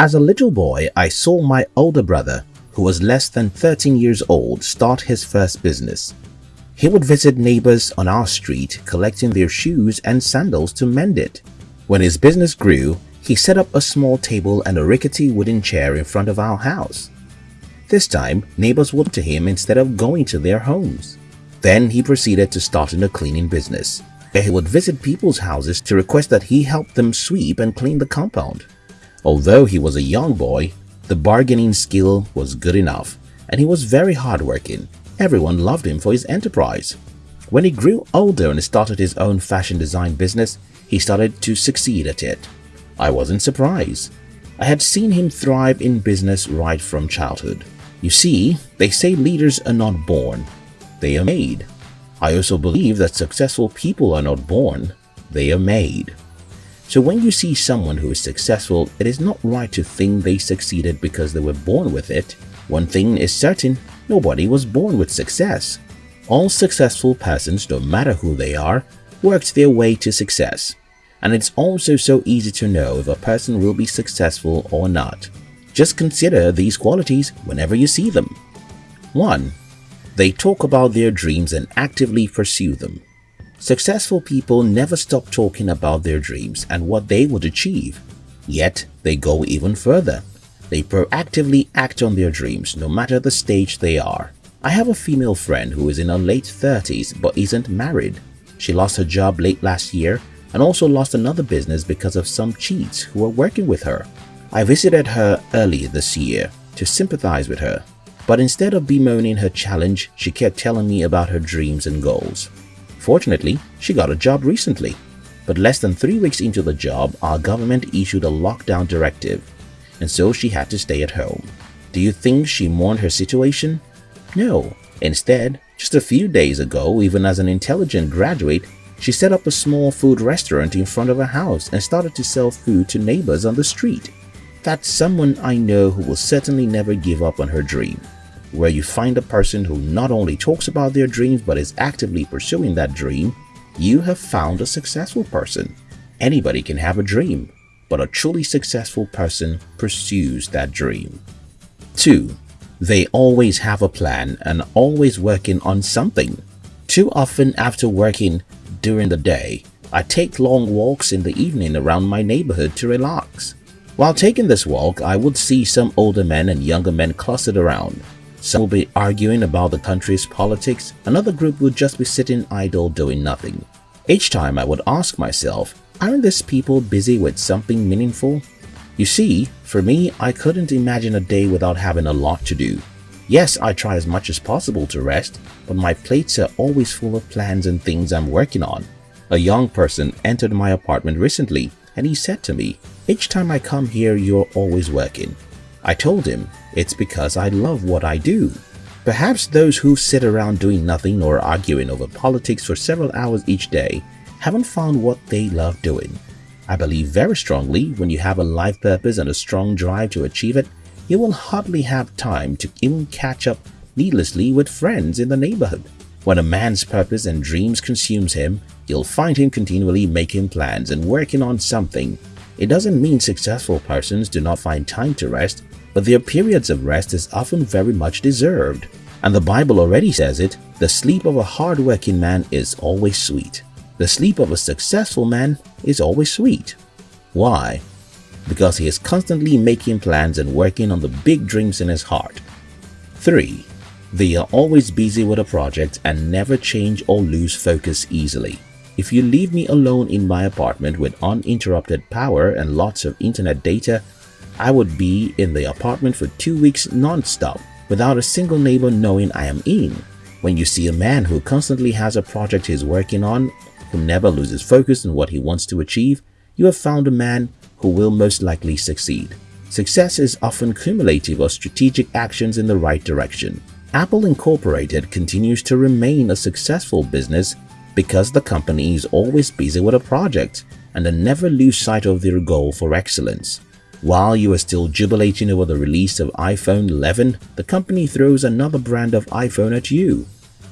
As a little boy, I saw my older brother, who was less than 13 years old, start his first business. He would visit neighbors on our street collecting their shoes and sandals to mend it. When his business grew, he set up a small table and a rickety wooden chair in front of our house. This time, neighbors would to him instead of going to their homes. Then he proceeded to start in a cleaning business, where he would visit people's houses to request that he help them sweep and clean the compound. Although he was a young boy, the bargaining skill was good enough, and he was very hardworking. Everyone loved him for his enterprise. When he grew older and started his own fashion design business, he started to succeed at it. I wasn't surprised. I had seen him thrive in business right from childhood. You see, they say leaders are not born, they are made. I also believe that successful people are not born, they are made. So when you see someone who is successful, it is not right to think they succeeded because they were born with it. One thing is certain, Nobody was born with success. All successful persons, no matter who they are, worked their way to success. And it's also so easy to know if a person will be successful or not. Just consider these qualities whenever you see them. 1. They talk about their dreams and actively pursue them. Successful people never stop talking about their dreams and what they would achieve. Yet, they go even further. They proactively act on their dreams no matter the stage they are. I have a female friend who is in her late 30s but isn't married. She lost her job late last year and also lost another business because of some cheats who were working with her. I visited her early this year to sympathize with her, but instead of bemoaning her challenge, she kept telling me about her dreams and goals. Fortunately, she got a job recently, but less than three weeks into the job, our government issued a lockdown directive and so she had to stay at home. Do you think she mourned her situation? No. Instead, just a few days ago, even as an intelligent graduate, she set up a small food restaurant in front of her house and started to sell food to neighbors on the street. That's someone I know who will certainly never give up on her dream. Where you find a person who not only talks about their dreams but is actively pursuing that dream, you have found a successful person. Anybody can have a dream, but a truly successful person pursues that dream. 2. They always have a plan and always working on something. Too often after working during the day, I take long walks in the evening around my neighborhood to relax. While taking this walk, I would see some older men and younger men clustered around. Some will be arguing about the country's politics, another group would just be sitting idle doing nothing. Each time I would ask myself, Aren't these people busy with something meaningful? You see, for me, I couldn't imagine a day without having a lot to do. Yes, I try as much as possible to rest, but my plates are always full of plans and things I'm working on. A young person entered my apartment recently and he said to me, each time I come here you're always working. I told him, it's because I love what I do. Perhaps those who sit around doing nothing or arguing over politics for several hours each day haven't found what they love doing. I believe very strongly when you have a life purpose and a strong drive to achieve it, you will hardly have time to even catch up needlessly with friends in the neighborhood. When a man's purpose and dreams consumes him, you'll find him continually making plans and working on something. It doesn't mean successful persons do not find time to rest, but their periods of rest is often very much deserved. And the Bible already says it, the sleep of a hard-working man is always sweet. The sleep of a successful man is always sweet. Why? Because he is constantly making plans and working on the big dreams in his heart. 3. They are always busy with a project and never change or lose focus easily. If you leave me alone in my apartment with uninterrupted power and lots of internet data, I would be in the apartment for two weeks non-stop without a single neighbor knowing I am in. When you see a man who constantly has a project he's working on who never loses focus on what he wants to achieve, you have found a man who will most likely succeed. Success is often cumulative of strategic actions in the right direction. Apple Incorporated continues to remain a successful business because the company is always busy with a project and they never lose sight of their goal for excellence. While you are still jubilating over the release of iPhone 11, the company throws another brand of iPhone at you.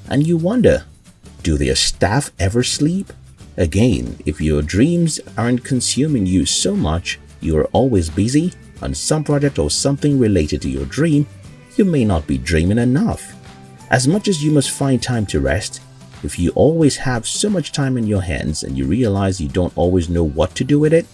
And you wonder, do their staff ever sleep? Again, if your dreams aren't consuming you so much, you are always busy, on some project or something related to your dream, you may not be dreaming enough. As much as you must find time to rest, if you always have so much time in your hands and you realize you don't always know what to do with it,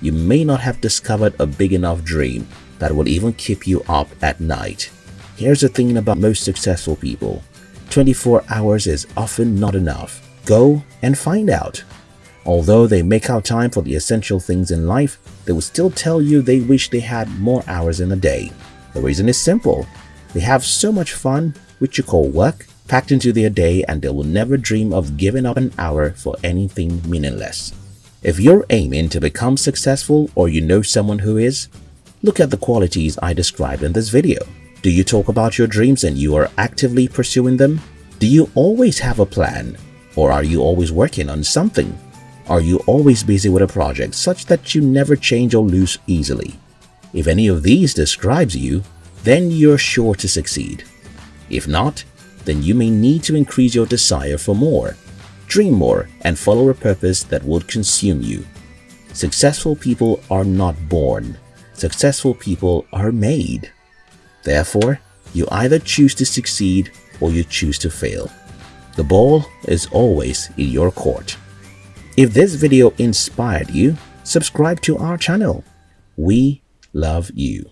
you may not have discovered a big enough dream that will even keep you up at night. Here's the thing about most successful people. 24 hours is often not enough. Go and find out. Although they make out time for the essential things in life, they will still tell you they wish they had more hours in a day. The reason is simple. They have so much fun, which you call work, packed into their day and they will never dream of giving up an hour for anything meaningless. If you're aiming to become successful or you know someone who is, look at the qualities I described in this video. Do you talk about your dreams and you are actively pursuing them? Do you always have a plan? Or are you always working on something? Are you always busy with a project such that you never change or lose easily? If any of these describes you, then you're sure to succeed. If not, then you may need to increase your desire for more dream more, and follow a purpose that would consume you. Successful people are not born. Successful people are made. Therefore, you either choose to succeed or you choose to fail. The ball is always in your court. If this video inspired you, subscribe to our channel. We love you.